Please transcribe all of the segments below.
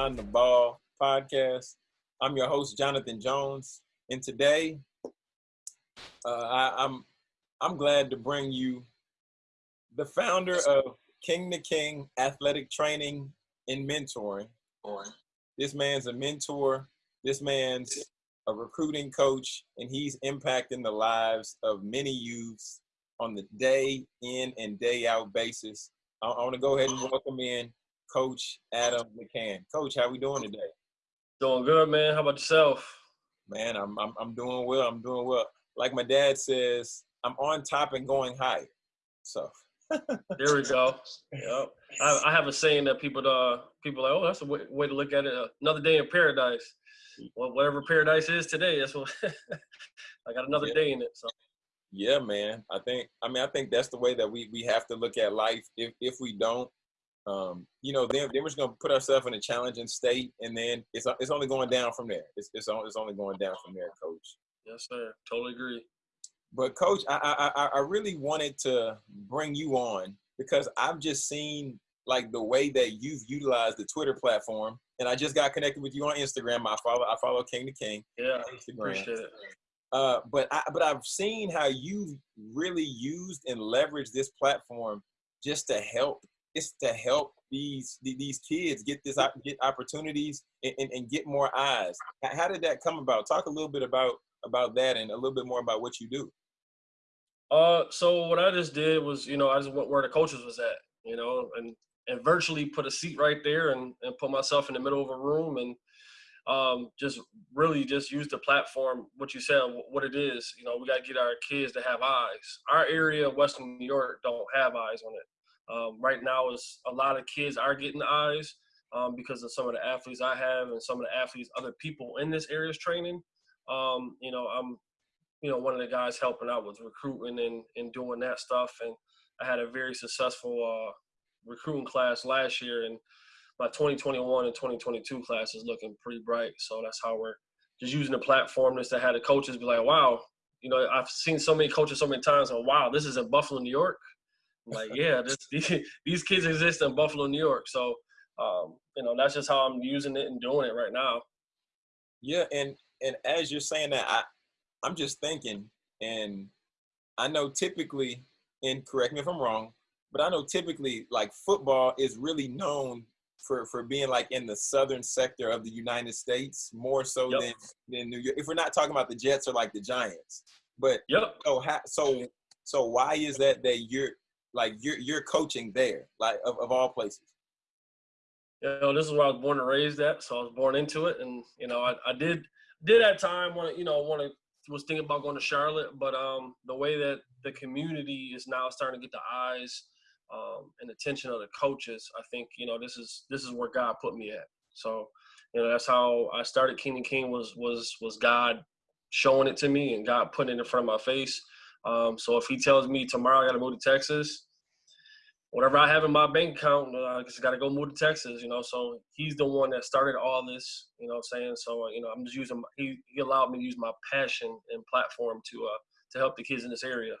The Ball podcast. I'm your host, Jonathan Jones, and today uh, I, I'm I'm glad to bring you the founder of King to King Athletic Training and Mentoring. This man's a mentor. This man's a recruiting coach, and he's impacting the lives of many youths on the day in and day out basis. I, I want to go ahead and welcome in Coach Adam McCann. Coach, how we doing today? Doing good, man. How about yourself? Man, I'm, I'm I'm doing well. I'm doing well. Like my dad says, I'm on top and going higher. So there we go. Yep. I, I, have a saying that people uh people like, oh, that's a way, way to look at it. Another day in paradise. Well, whatever paradise is today, that's what I got another yeah. day in it. So yeah, man. I think I mean I think that's the way that we we have to look at life. If if we don't, um, you know, then, then we're just gonna put ourselves in a challenging state, and then it's it's only going down from there. It's it's, it's only going down from there, Coach. Yes, sir. Totally agree. But Coach, I, I I really wanted to bring you on because I've just seen like the way that you've utilized the Twitter platform, and I just got connected with you on Instagram. I follow I follow King to King. Yeah, Instagram. Appreciate it. Uh, but I, but I've seen how you really used and leveraged this platform just to help it's to help these these kids get this get opportunities and, and, and, get more eyes. How did that come about? Talk a little bit about about that and a little bit more about what you do. Uh, so what I just did was, you know, I just went where the coaches was at, you know, and and virtually put a seat right there and and put myself in the middle of a room and um, just really just use the platform. What you said, what it is, you know, we got to get our kids to have eyes. Our area, Western New York, don't have eyes on it. Um, right now, is a lot of kids are getting eyes um, because of some of the athletes I have and some of the athletes other people in this area is training. Um, you know, I'm, you know, one of the guys helping out with recruiting and, and doing that stuff. And I had a very successful uh, recruiting class last year, and my 2021 and 2022 class is looking pretty bright. So that's how we're just using the platform just to have the coaches be like, wow, you know, I've seen so many coaches so many times, and wow, this is in Buffalo, New York like, yeah, this, these kids exist in Buffalo, New York. So, um, you know, that's just how I'm using it and doing it right now. Yeah, and and as you're saying that, I I'm just thinking, and I know typically, and correct me if I'm wrong, but I know typically like football is really known for for being like in the southern sector of the United States more so yep. than than New York. If we're not talking about the Jets or like the Giants, but yep. So so so why is that that you're like you're you're coaching there, like of, of all places? You know, this is where I was born and raised at, so I was born into it, and you know, I, I did did at time want to you know want to was thinking about going to Charlotte, but um, the way that the community is now starting to get the eyes um, and attention of the coaches, I think you know this is this is where God put me at. So you know that's how I started King and King was was was God showing it to me and God putting it in front of my face. Um, so if he tells me tomorrow I got to move to Texas, whatever I have in my bank account, uh, I just got to go move to Texas, you know. So he's the one that started all this, you know. I'm saying so, uh, you know, I'm just using. He he allowed me to use my passion and platform to uh to help the kids in this area.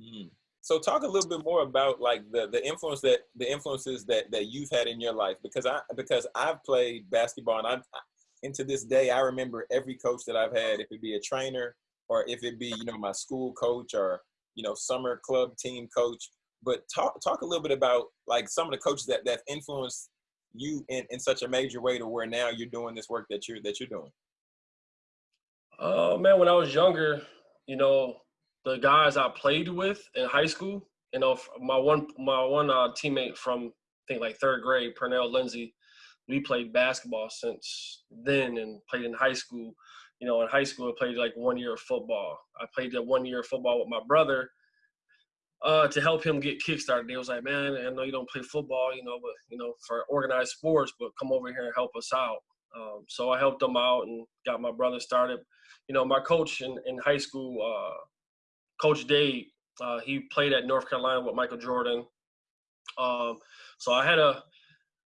Mm. So talk a little bit more about like the the influence that the influences that that you've had in your life because I because I've played basketball and I'm into this day I remember every coach that I've had if it be a trainer or if it be you know my school coach or you know summer club team coach. But talk talk a little bit about like some of the coaches that that influenced you in, in such a major way to where now you're doing this work that you're that you're doing. Oh uh, man when i was younger you know the guys i played with in high school you know my one my one uh, teammate from i think like third grade pernell lindsay we played basketball since then and played in high school you know, in high school, I played like one year of football. I played that one year of football with my brother uh, to help him get kickstarted. He was like, man, I know you don't play football, you know, but, you know, for organized sports, but come over here and help us out. Um, so I helped him out and got my brother started. You know, my coach in, in high school, uh, Coach Dave, uh, he played at North Carolina with Michael Jordan. Um, so I had a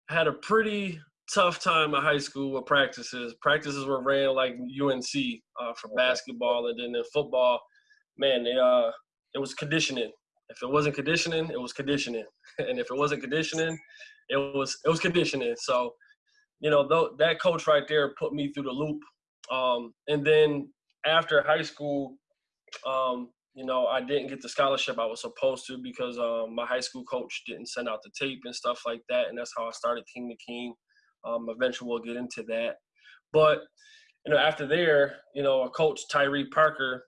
had a pretty tough time in high school with practices. Practices were ran like UNC uh, for basketball, and then in football, man, they, uh, it was conditioning. If it wasn't conditioning, it was conditioning, and if it wasn't conditioning, it was it was conditioning. So, you know, th- that coach right there put me through the loop. Um, and then after high school, um, you know, I didn't get the scholarship I was supposed to because um, my high school coach didn't send out the tape and stuff like that. And that's how I started King to King. Um, eventually, we'll get into that. But, you know, after there, you know, a coach, Tyree Parker,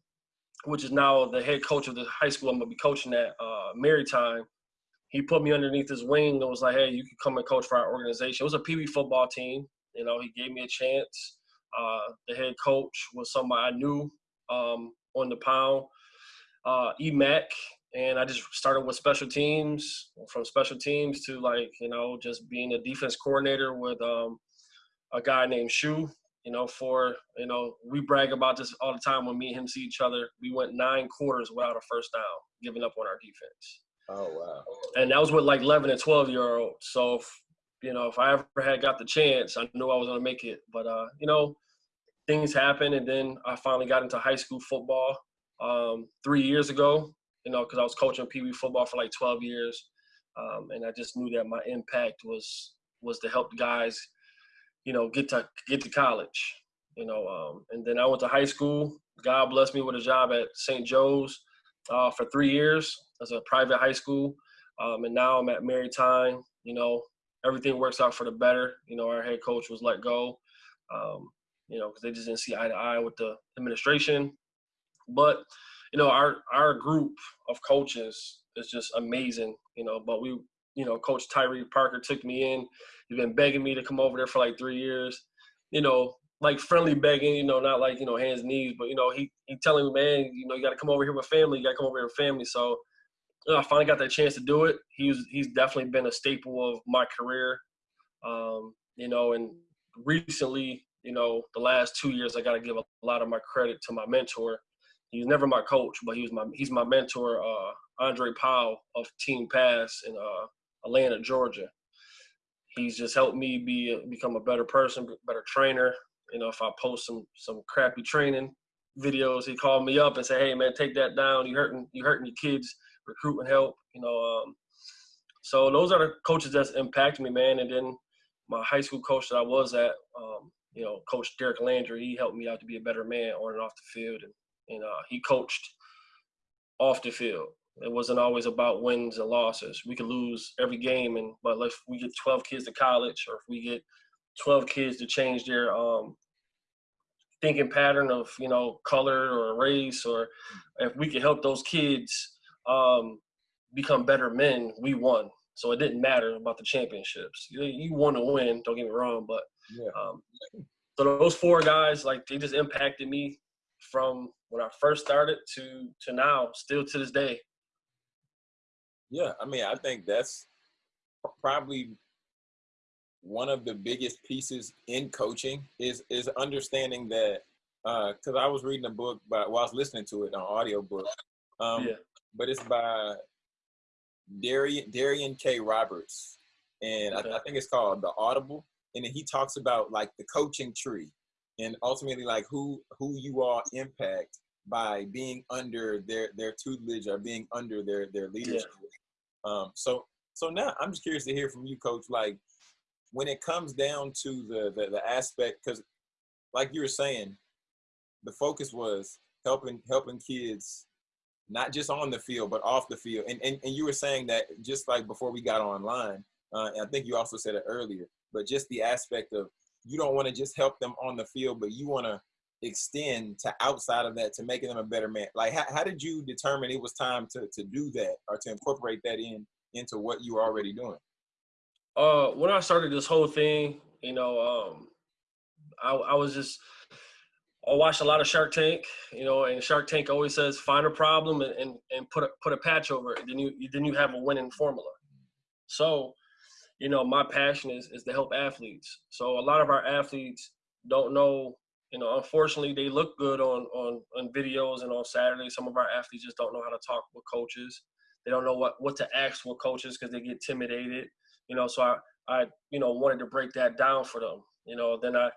which is now the head coach of the high school I'm to be coaching at, uh, Maritime, he put me underneath his wing and was like, hey, you can come and coach for our organization. It was a PB football team. You know, he gave me a chance. Uh, the head coach was somebody I knew um, on the pound uh, EMAC, and I just started with special teams. From special teams to like you know just being a defense coordinator with um, a guy named Shu. You know, for you know, we brag about this all the time when me and him see each other. We went nine quarters without a first down, giving up on our defense. Oh wow! And that was with like 11 and 12 year olds. So, if, you know, if I ever had got the chance, I knew I was gonna make it. But uh, you know, things happen, and then I finally got into high school football um, three years ago, you know, because I was coaching Pee Wee football for like 12 years. Um, and I just knew that my impact was was to help guys, you know, get to get to college, you know. Um, and then I went to high school. God blessed me with a job at St. Joe's uh, for three years as a private high school, um, and now I'm at Maritime. You know, everything works out for the better. You know, our head coach was let go, um, you know, because they just didn't see eye to eye with the administration. But you know, our our group of coaches is just amazing. You know, but we, you know, Coach Tyree Parker took me in. He's been begging me to come over there for like three years. You know, like friendly begging. You know, not like you know hands knees, but you know he he telling me, man, you know, you got to come over here with family. You got to come over here with family. So. You know, I finally got that chance to do it. He's he's definitely been a staple of my career. Um, you know, and recently, you know, the last two years, I got to give a lot of my credit to my mentor, He's never my coach, but he was my he's my mentor, uh, Andre Powell of Team Pass in uh, Atlanta, Georgia. He's just helped me be become a better person, better trainer. You know, if I post some some crappy training videos, he called me up and said, "Hey, man, take that down. You hurting you hurting your kids recruitment help." You know, um, so those are the coaches that's impacted me, man. And then my high school coach that I was at, um, you know, Coach Derek Landry, he helped me out to be a better man on and off the field. And and uh, he coached off the field. It wasn't always about wins and losses. We could lose every game, and but if we get 12 kids to college, or if we get 12 kids to change their um, thinking pattern of you know color or race, or if we could help those kids um, become better men, we won. So it didn't matter about the championships. You, you want to win. Don't get me wrong, but yeah. um, so those four guys, like they just impacted me from when I first started to to now, still to this day. Yeah, I mean, I think that's probably one of the biggest pieces in coaching is is understanding that because uh, I was reading a book by while well, I was listening to it on audio book, um, yeah. but it's by Darian Darian K Roberts, and okay. I, I think it's called The Audible, and he talks about like the coaching tree and ultimately like who who you all impact by being under their their tutelage or being under their their leadership. Yeah. Um, so so now I'm just curious to hear from you, Coach. Like when it comes down to the the, the aspect, because like you were saying, the focus was helping helping kids not just on the field but off the field. And and, and you were saying that just like before we got online, uh, I think you also said it earlier, but just the aspect of you don't want to just help them on the field, but you want to extend to outside of that to making them a better man. Like, how, how did you determine it was time to, to do that or to incorporate that in into what you were already doing? Uh, when I started this whole thing, you know, um, I, I was just, I watched a lot of Shark Tank, you know, and Shark Tank always says find a problem and, and, and put a put a patch over it. Then you then you have a winning formula. So you know, my passion is is to help athletes. So a lot of our athletes don't know, you know, unfortunately they look good on on on videos and on Saturday. Some of our athletes just don't know how to talk with coaches. They don't know what what to ask with coaches because they get intimidated. You know, so I I you know wanted to break that down for them. You know, then I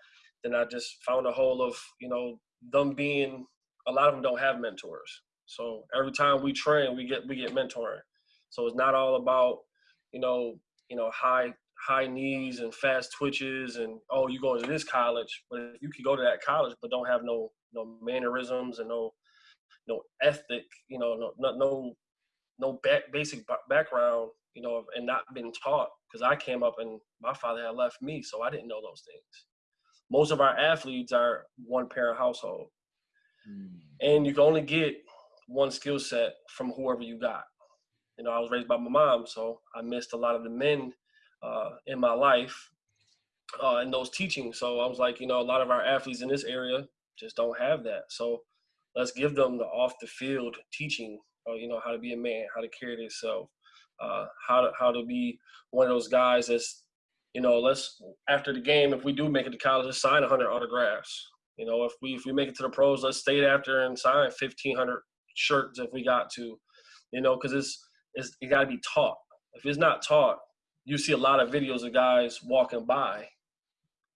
then I just found a whole of you know them being a lot of them don't have mentors. So every time we train, we get we get mentoring. So it's not all about you know you know high high knees and fast twitches and oh you go to this college but if you can go to that college but don't have no no mannerisms and no no ethic you know no no no, no back, basic background you know and not been taught because i came up and my father had left me so i didn't know those things. Most of our athletes are one parent household. Mm. and you can only get one skill set from whoever you got you know i was raised by my mom so i missed a lot of the men uh, in my life uh, and those teachings. So I was like, you know, a lot of our athletes in this area just don't have that. So let's give them the off the field teaching, you know, how to be a man, how to carry themselves, uh, how to how to be one of those guys that's, you know, let's after the game, if we do make it to college, let's sign 100 autographs. You know, if we if we make it to the pros, let's stay after and sign 1,500 shirts if we got to. You know, because it's it's it got to be taught. If it's not taught, you see a lot of videos of guys walking by.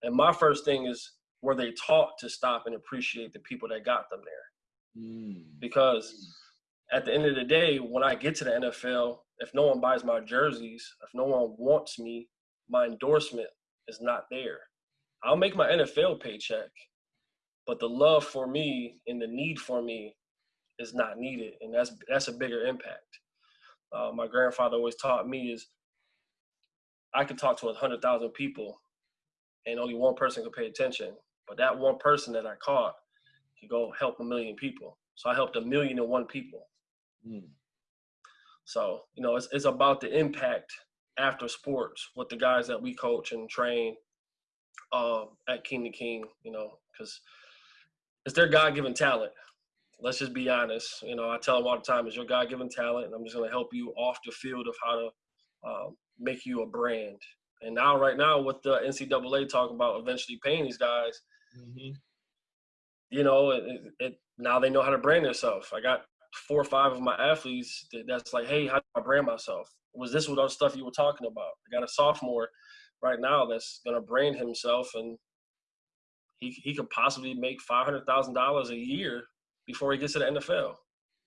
And my first thing is were they taught to stop and appreciate the people that got them there? Mm. Because at the end of the day, when I get to the NFL, if no one buys my jerseys, if no one wants me, my endorsement is not there. I'll make my NFL paycheck, but the love for me and the need for me is not needed, and that's that's a bigger impact. Uh, my grandfather always taught me is I can talk to a hundred thousand people, and only one person could pay attention. But that one person that I caught could go help a million people. So I helped a million and one people. Mm. So you know, it's it's about the impact after sports with the guys that we coach and train um, at King to King. You know, because it's their God-given talent. Let's just be honest. You know, I tell them all the time, "It's your God-given talent, and I'm just going to help you off the field of how to um, make you a brand. And now, right now, with the NCAA talking about eventually paying these guys, mm-hmm. you know, it, it, now they know how to brand themselves. I got four or five of my athletes that, that's like, hey, how do I brand myself? Was this what all the stuff you were talking about? I got a sophomore right now that's gonna brand himself, and he he could possibly make five hundred thousand dollars a year before he gets to the NFL.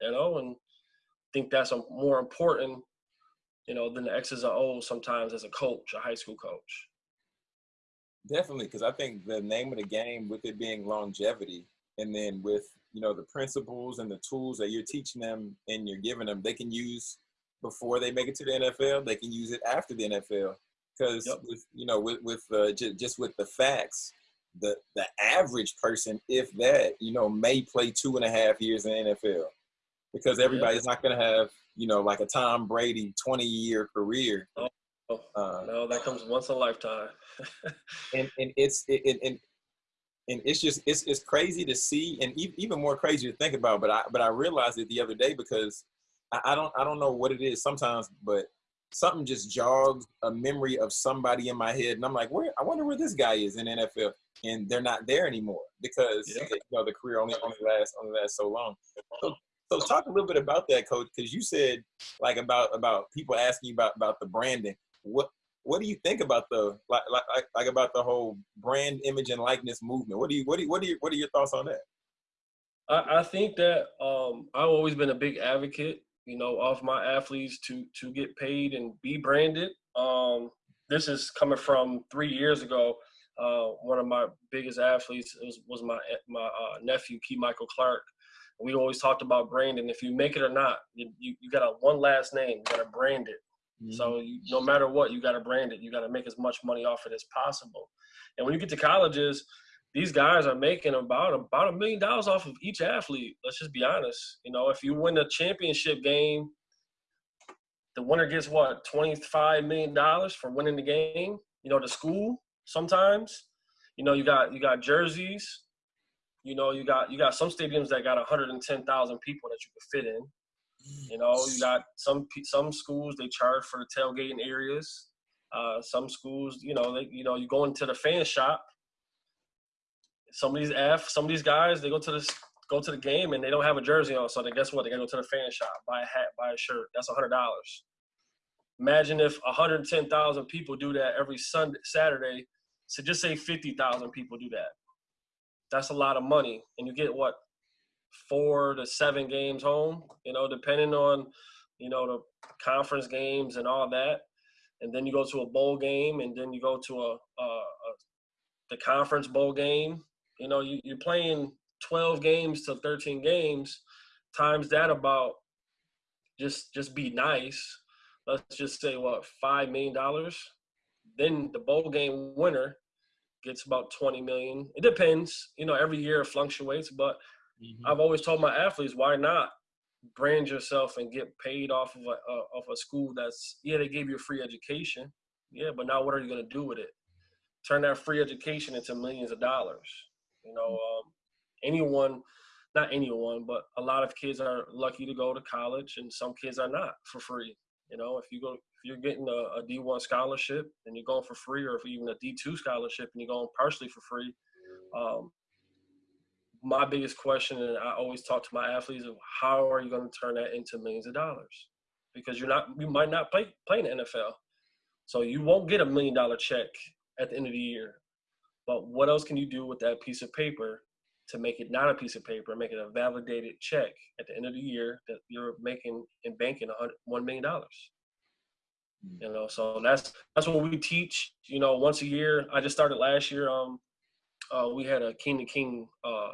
You know, and I think that's a more important you know, than the X's and O's sometimes as a coach, a high school coach. Definitely, because I think the name of the game with it being longevity, and then with you know the principles and the tools that you're teaching them and you're giving them, they can use before they make it to the NFL. They can use it after the NFL because yep. you know with with uh, j- just with the facts, the the average person, if that, you know, may play two and a half years in the NFL because everybody's not going to have you know, like a Tom Brady 20 year career. Oh, uh, no, that comes once a lifetime. and and it's it, it, and and it's just it's it's crazy to see and even more crazy to think about. But I but I realized it the other day because I, I don't I don't know what it is sometimes, but something just jogs a memory of somebody in my head, and I'm like, where I wonder where this guy is in NFL, and they're not there anymore because yeah. you know the career only only lasts only lasts so long. So so talk a little bit about that, coach, because you said like about about people asking you about about the branding. What what do you think about the like like like about the whole brand image and likeness movement? What do you what do you, what do you, what are your thoughts on that? I, I think that um, I've always been a big advocate, you know, of my athletes to to get paid and be branded. Um, this is coming from three years ago. Uh, one of my biggest athletes was, was my my uh, nephew, Key Michael Clark we always talked about branding. If you make it or not, you, you, you got a one last name, you got to brand it. Mm-hmm. So you, no matter what, you got to brand it. You got to make as much money off it as possible. And when you get to colleges, these guys are making about about a million dollars off of each athlete. Let's just be honest. You know, if you win a championship game, the winner gets what twenty five million dollars for winning the game. You know, the school sometimes. You know, you got you got jerseys. You know, you got you got some stadiums that got 110,000 people that you could fit in. You know, you got some some schools they charge for the tailgating areas. Uh, some schools, you know, they you know you go into the fan shop. Some of these F, some of these guys, they go to this go to the game and they don't have a jersey on, so then guess what? They gotta go to the fan shop, buy a hat, buy a shirt. That's hundred dollars. Imagine if 110,000 people do that every Sunday, Saturday. So just say 50,000 people do that that's a lot of money, and you get what four to seven games home. You know, depending on you know the conference games and all that. and then you go to a bowl game, and then you go to a, a, a the conference bowl game. You know, you, you're playing 12 games to 13 games, times that about just just be nice. Let's just say what five million dollars. Then the bowl game winner gets about 20 million. It depends, you know, every year it fluctuates, but mm-hmm. I've always told my athletes, why not brand yourself and get paid off of a, uh, of a school that's, yeah, they gave you a free education. Yeah, but now what are you going to do with it? Turn that free education into millions of dollars. You know, um, anyone, not anyone, but a lot of kids are lucky to go to college and some kids are not for free. You know, if you go, if you're getting a a D1 scholarship and you're going for free, or if even a D2 scholarship and you're going partially for free, um, my biggest question, and I always talk to my athletes, of how are you going to turn that into millions of dollars? Because you're not, you might not play play in the NFL, so you won't get a million dollar check at the end of the year. But what else can you do with that piece of paper to make it not a piece of paper, make it a validated check at the end of the year that you're making and banking one million dollars. Hmm. You know, so that's that's what we teach. You know, once a year. I just started last year. Um, uh, we had a King to King uh,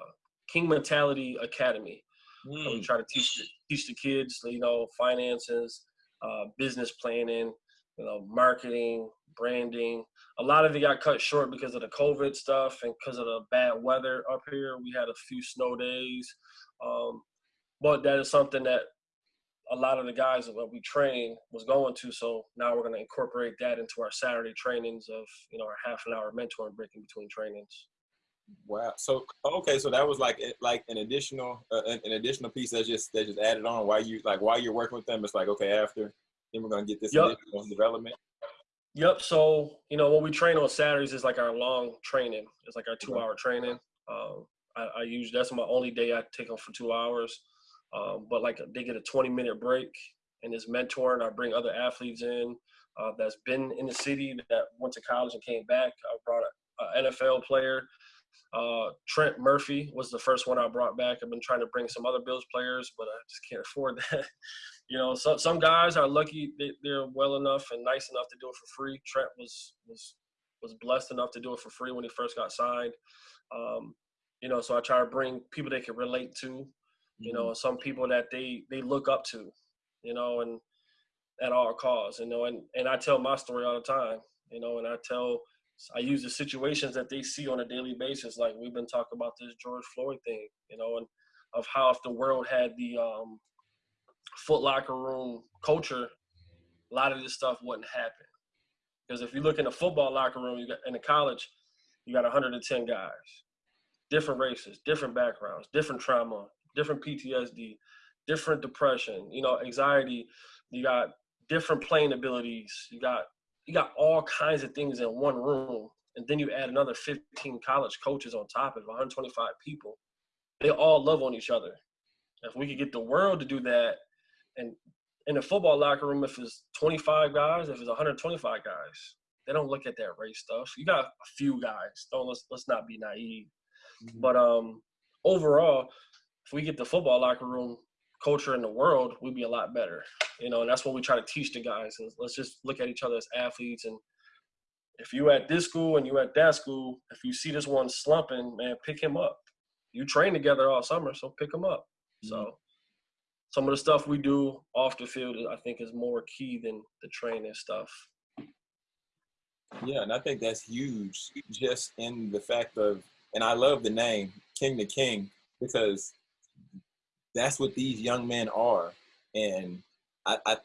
King Mentality Academy. Mm. So we hmm. try to teach the, teach the kids, you know, finances, uh, business planning, you know, marketing, branding. A lot of it got cut short because of the COVID stuff and because of the bad weather up here. We had a few snow days. Um, but that is something that a lot of the guys that we train was going to. So now we're going to incorporate that into our Saturday trainings of, you know, our half an hour mentoring break in between trainings. Wow. So okay, so that was like like an additional uh, an additional piece that just that just added on while you like while you're working with them. It's like okay, after then we're gonna get this yep. development. Yep. So you know what we train on Saturdays is like our long training. It's like our two hour training. Um, I, I use that's my only day I take them for two hours. Um, but like they get a 20 minute break and is mentoring. I bring other athletes in uh, that's been in the city that went to college and came back. I brought an NFL player. Uh, Trent Murphy was the first one I brought back. I've been trying to bring some other Bills players, but I just can't afford that you know, so, some guys are lucky they, they're well enough and nice enough to do it for free. Trent was was was blessed enough to do it for free when he first got signed. Um, you know, so I try to bring people they can relate to, you know, mm-hmm. some people that they they look up to, you know, and at all costs, you know, and and I tell my story all the time, you know, and I tell I use the situations that they see on a daily basis, like we've been talking about this George Floyd thing, you know, and of how if the world had the um, Foot Locker room culture, a lot of this stuff wouldn't happen. Because if you look in the football locker room, you got in the college, you got 110 guys, different races, different backgrounds, different trauma, different PTSD, different depression, you know, anxiety. You got different playing abilities. You got you got all kinds of things in one room, and then you add another 15 college coaches on top of 125 people. They all love on each other. If we could get the world to do that and in a football locker room, if it's 25 guys, if it's 125 guys, they don't look at that race stuff. You got a few guys. Don't let's let's not be naive. Mm-hmm. But um, overall, if we get the football locker room culture in the world, we'd be a lot better. You know, and that's what we try to teach the guys. Let's just look at each other as athletes and if you at this school and you at that school, if you see this one slumping, man, pick him up. You train together all summer, so pick him up. Mm-hmm. So some of the stuff we do off the field, I think, is more key than the training stuff. Yeah, and I think that's huge, just in the fact of, and I love the name King to King because that's what these young men are, and I, I,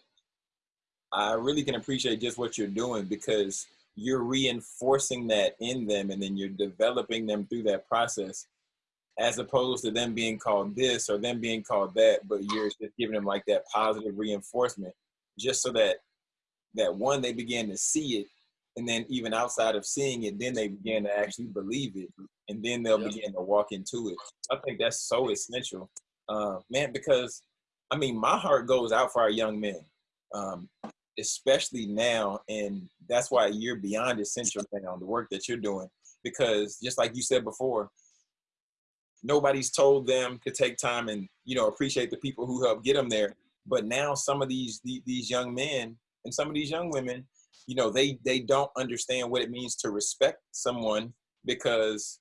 I really can appreciate just what you're doing because you're reinforcing that in them, and then you're developing them through that process as opposed to them being called this or them being called that, but you're just giving them like that positive reinforcement just so that that one they begin to see it and then even outside of seeing it then they begin to actually believe it and then they'll yeah. begin to walk into it. I think that's so essential uh, man because i mean my heart goes out for our young men um, especially now and that's why you're beyond essential now the work that you're doing because just like you said before nobody's told them to take time and you know appreciate the people who helped get them there but now some of these these young men and some of these young women you know they they don't understand what it means to respect someone because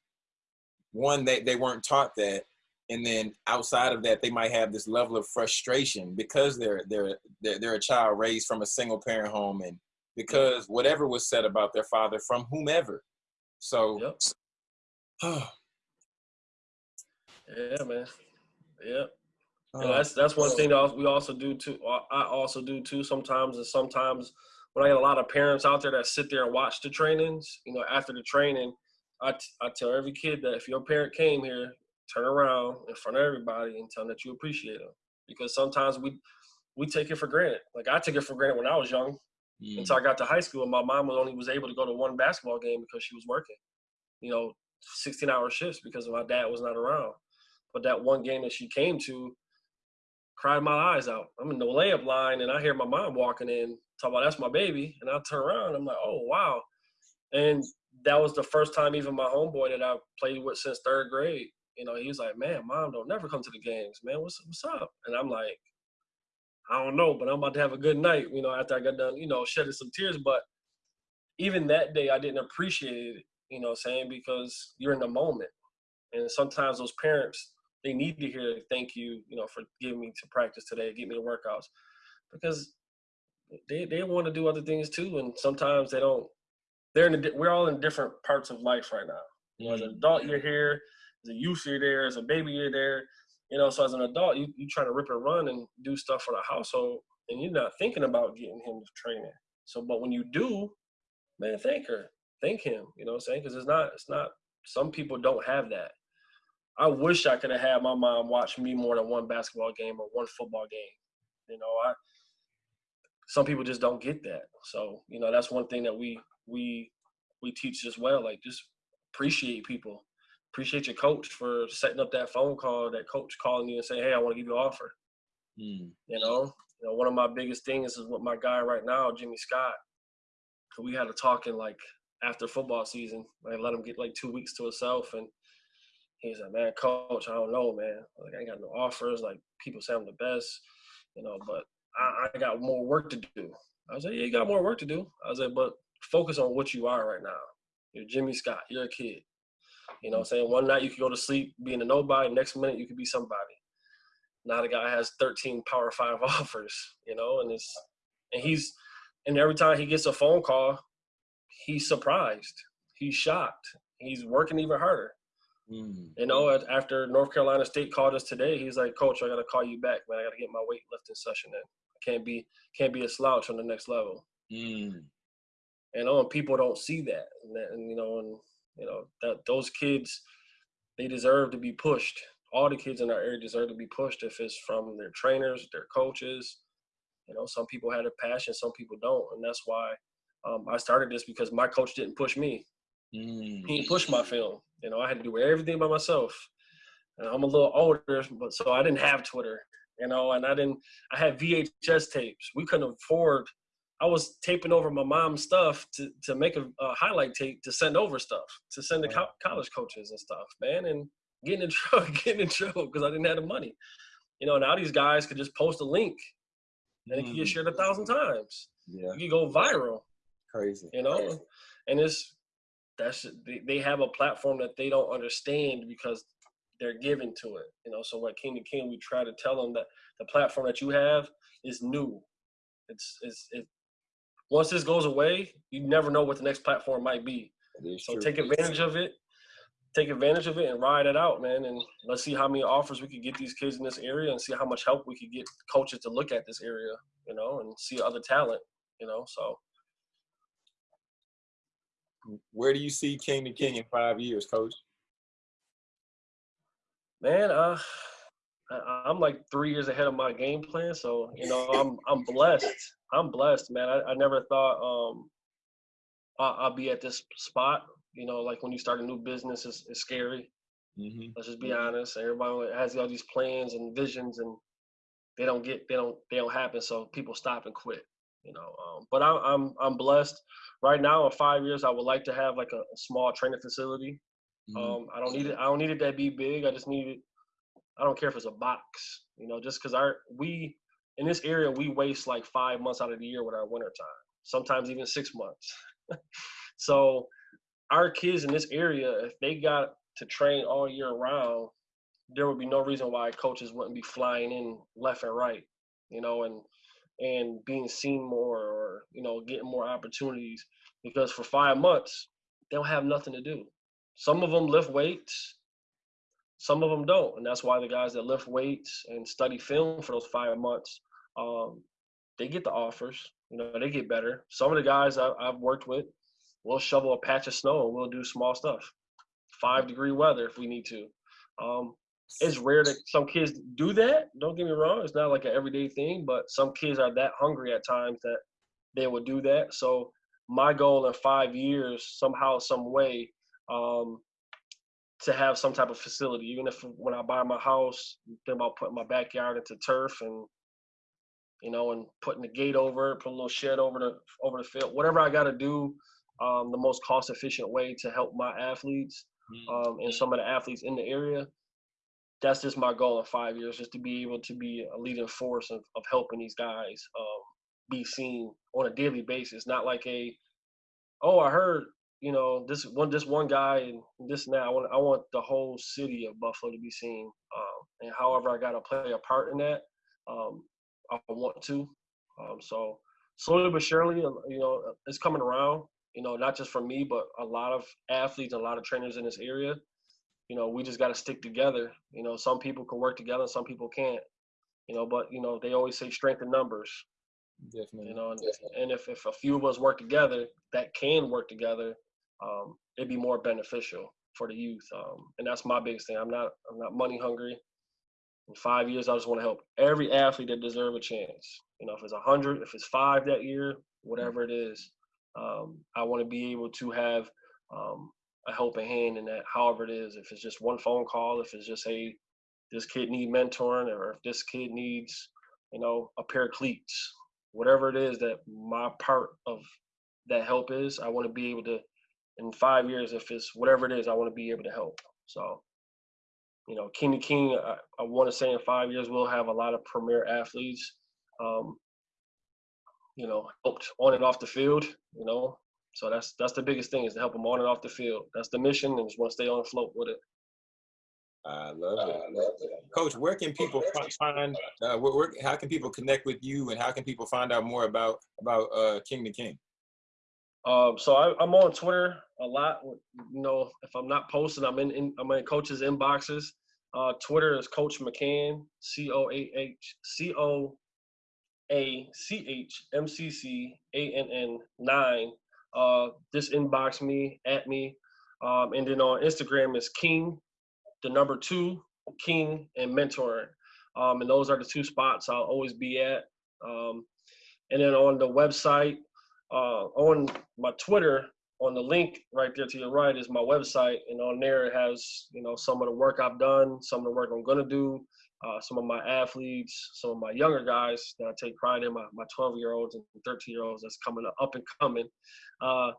one they, they weren't taught that and then outside of that they might have this level of frustration because they're they're they're, they're a child raised from a single parent home and because whatever was said about their father from whomever so Yep. Yeah, man. Yep. uh, Yeah, that's that's one thing that we also do too. uh, I also do too sometimes. And sometimes when I get a lot of parents out there that sit there and watch the trainings, you know, after the training, I, t- I tell every kid that if your parent came here, turn around in front of everybody and tell them that you appreciate them. Because sometimes we we take it for granted. Like I took it for granted when I was young mm, until I got to high school. And my mom was only was able to go to one basketball game because she was working. You know, 16 hour shifts because my dad was not around. But that one game that she came to, cried my eyes out. I'm in the layup line and I hear my mom walking in, talk about that's my baby. And I turn around, I'm like, oh wow. And that was the first time even my homeboy that I played with since third grade, you know, he was like, Man, mom don't never come to the games, man. What's what's up? And I'm like, I don't know, but I'm about to have a good night, you know, after I got done, you know, shedding some tears. But even that day I didn't appreciate it, you know saying, because you're in the moment. And sometimes those parents, they need to hear thank you, you know, for giving me to practice today, get me to workouts. Because they they want to do other things too. And sometimes they don't they're in a, we're all in different parts of life right now. You know, as an mm-hmm. adult you're here, a youth you're there, as a baby you're there. You know, so as an adult you you try to rip and run and do stuff for the household and you're not thinking about getting him to training. So but when you do, man, thank her. Thank him. You know what I'm saying? Because it's not it's not some people don't have that. I wish I could have had my mom watch me more than one basketball game or one football game. You know, I some people just don't get that. So, you know, that's one thing that we we we teach as well. Like just appreciate people. Appreciate your coach for setting up that phone call, that coach calling you and saying, Hey, I want to give you an offer. mm, You know, you know, one of my biggest things is with my guy right now, Jimmy Scott. We had a talk in like after football season. I let him get like two weeks to himself, and he's like, "Man, coach, I don't know, man. Like I ain't got no offers. Like people say I'm the best, you know, but I, I got more work to do." I was like, "Yeah, you got more work to do." I was like, "But focus on what you are right now. You're Jimmy Scott. You're a kid. You know, what I'm saying one night you could go to sleep being a nobody, next minute you could be somebody. Now the guy has 13 Power Five offers, you know, and it's and he's and every time he gets a phone call, he's surprised, he's shocked, he's working even harder. mm, You know, after North Carolina State called us today, he's like, "Coach, I got to call you back, man. I got to get my weightlifting session in. I can't be can't be a slouch on the next level." mm, and people don't see that, and, that, and you know, and you know that those kids, they deserve to be pushed. All the kids in our area deserve to be pushed if it's from their trainers, their coaches. You know, some people had a passion, some people don't, and that's why um, I started this because my coach didn't push me. mm, He didn't push my film. You know, I had to do everything by myself. And I'm a little older, but so I didn't have Twitter. You know, and I didn't. I had VHS tapes. We couldn't afford I was taping over my mom's stuff to, to make a, a highlight tape to send over stuff to send to co- college coaches and stuff, man, and getting in trouble, getting in trouble because I didn't have the money. You know, now these guys could just post a link and it can get mm. shared a thousand times. Yeah, You go viral, crazy. you know, and it's that's they, they have a platform that they don't understand because they're given to it. You know, so like King to King, we try to tell them that the platform that you have is new. It's it's it. Once this goes away, you never know what the next platform might be. So true. take advantage of it. Take advantage of it and ride it out, man. And let's see how many offers we could get these kids in this area, and see how much help we could get coaches to look at this area, you know, and see other talent, you know. So Where do you see King to King in five years, Coach? man, uh, I'm like three years ahead of my game plan. So you know, I'm I'm blessed. I'm blessed, man. I, I never thought um I, I'll be at this spot. You know, like when you start a new business, it's, it's scary. Mm-hmm. Let's just be honest. Everybody has all these plans and visions, and they don't get they don't they don't happen. So people stop and quit. You know, um, but I'm I'm I'm blessed. Right now, in five years, I would like to have like a, a small training facility. Mm-hmm. Um, I don't need it. I don't need it to be big. I just need it. I don't care if it's a box. You know, just because our we in this area we waste like five months out of the year with our winter time. sometimes even six months. so our kids in this area, if they got to train all year round, there would be no reason why coaches wouldn't be flying in left and right, you know, and and being seen more or you know getting more opportunities because for five months they don't have nothing to do. Some of them lift weights, some of them don't, and that's why the guys that lift weights and study film for those five months, um, they get the offers. You know, they get better. Some of the guys I, I've worked with, we'll shovel a patch of snow and we'll do small stuff. Five degree weather if we need to. Um, it's rare that some kids do that. Don't get me wrong; it's not like an everyday thing, but some kids are that hungry at times that they will do that. So my goal in five years, somehow, some way, um, to have some type of facility. Even if when I buy my house, think about putting my backyard into turf and you know, and putting the gate over, it, put a little shed over the over the field, whatever I got to do, um, the most cost efficient way to help my athletes mm. um, and some of the athletes in the area. That's just my goal in five years, just to be able to be a leading force of, of helping these guys um, be seen on a daily basis. Not like a, oh, I heard you know this one this one guy and this that. I want I want the whole city of Buffalo to be seen, um, and however I got to play a part in that, um, I want to. Um, so slowly but surely, uh, you know, it's coming around. You know, not just for me, but a lot of athletes, a lot of trainers in this area. You know, we just got to stick together. You know, some people can work together, some people can't. You know, but you know, they always say strength in numbers. Definitely. You know, and, Definitely. and if, if a few of us work together that can work together, um, it'd be more beneficial for the youth. Um, and that's my biggest thing. I'm not I'm not money hungry. In five years, I just want to help every athlete that deserve a chance. You know, if it's a hundred, if it's five that year, whatever it is, um, I want to be able to have um, a helping hand in that. However it is, if it's just one phone call, if it's just hey, this kid need mentoring, or if this kid needs, you know, a pair of cleats, whatever it is that my part of that help is, I want to be able to, in five years, if it's whatever it is, I want to be able to help. So, you know, King to King, I, I want to say in five years we'll have a lot of premier athletes, um, you know, helped on and off the field. You know, so that's that's the biggest thing is to help them on and off the field. That's the mission, and just want to stay on the float with it. I love it. I love it. Coach, where can people find? Uh, where, where, how can people connect with you, and how can people find out more about about uh, King to King? Um, so I, am on Twitter a lot. You know, if I'm not posting, I'm in, in I'm in coaches' inboxes. Uh, Twitter is Coach McCann, C O A H C O A C H M C C A N N nine. Uh, just inbox me at me, um, and then on Instagram is King the number two, King, and mentoring. Um, and those are the two spots I'll always be at. Um, and then on the website, uh, on my Twitter, on the link right there to your right is my website, and on there it has you know some of the work I've done, some of the work I'm gonna do, uh, some of my athletes, some of my younger guys that I take pride in, my, my 12 year olds and 13 year olds that's coming up and coming. Uh,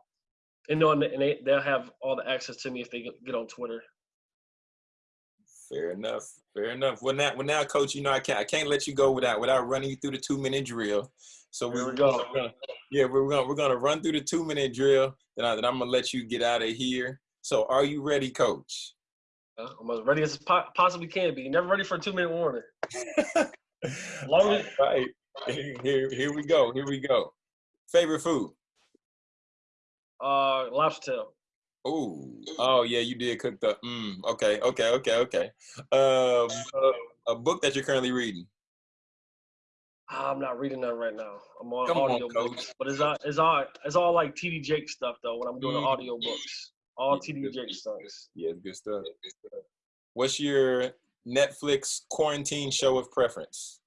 and, on the, and they, they'll have all the access to me if they get, on Twitter. Fair enough. Fair enough. Well, now, well, now, coach, you know I can't I can't let you go without without running you through the two minute drill. So we, we go. We're gonna, yeah, we're gonna we're gonna run through the two minute drill. Then, I, then I'm gonna let you get out of here. So, are you ready, coach? Uh, I'm as ready as possibly can be. Never ready for a two minute warning. Long as right. Here, here we go. Here we go. Favorite food? Uh, lobster tail. Oh, oh yeah, you did cook the. Mm, okay, okay, okay, okay. Um, uh, a book that you're currently reading. I'm not reading that right now. I'm on Come audio on, books, but it's all it's all it's all like TD Jakes stuff though. When I'm doing mm. the audio books, all yeah, TD Jakes stuff. Yeah, good stuff. Good stuff. What's your Netflix quarantine show of preference?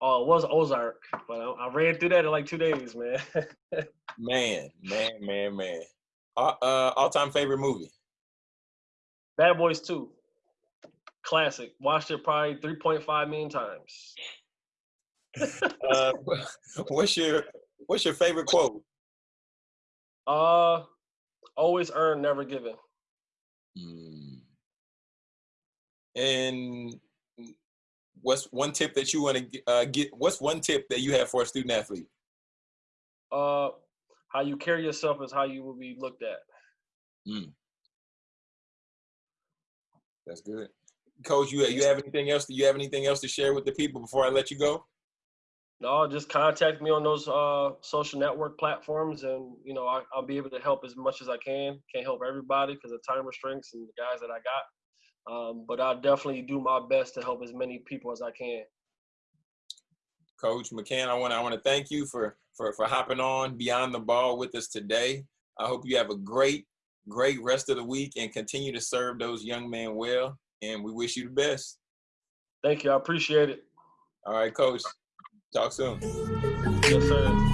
Oh, it was Ozark, but I, I ran through that in like two days, man. man, man, man, man. Uh, uh, all-time favorite movie? Bad Boys 2. Classic. Watched it probably 3.5 million times. Uh, what's your What's your favorite quote? Uh, always earn, never given. Mm. And what's one tip that you want to uh, get? What's one tip that you have for a student athlete? uh, how you carry yourself is how you will be looked at. Mm. That's good. Coach, you you have anything else? Do you have anything else to share with the people before I let you go? No, just contact me on those uh, social network platforms, and you know I, will be able to help as much as I can. Can't help everybody because of time restraints and the guys that I got, um, but I'll definitely do my best to help as many people as I can. Coach McCann, I want I want to thank you for for for hopping on beyond the ball with us today. I hope you have a great great rest of the week and continue to serve those young men well. And we wish you the best. Thank you. I appreciate it. All right, Coach. Talk soon. Yes, sir.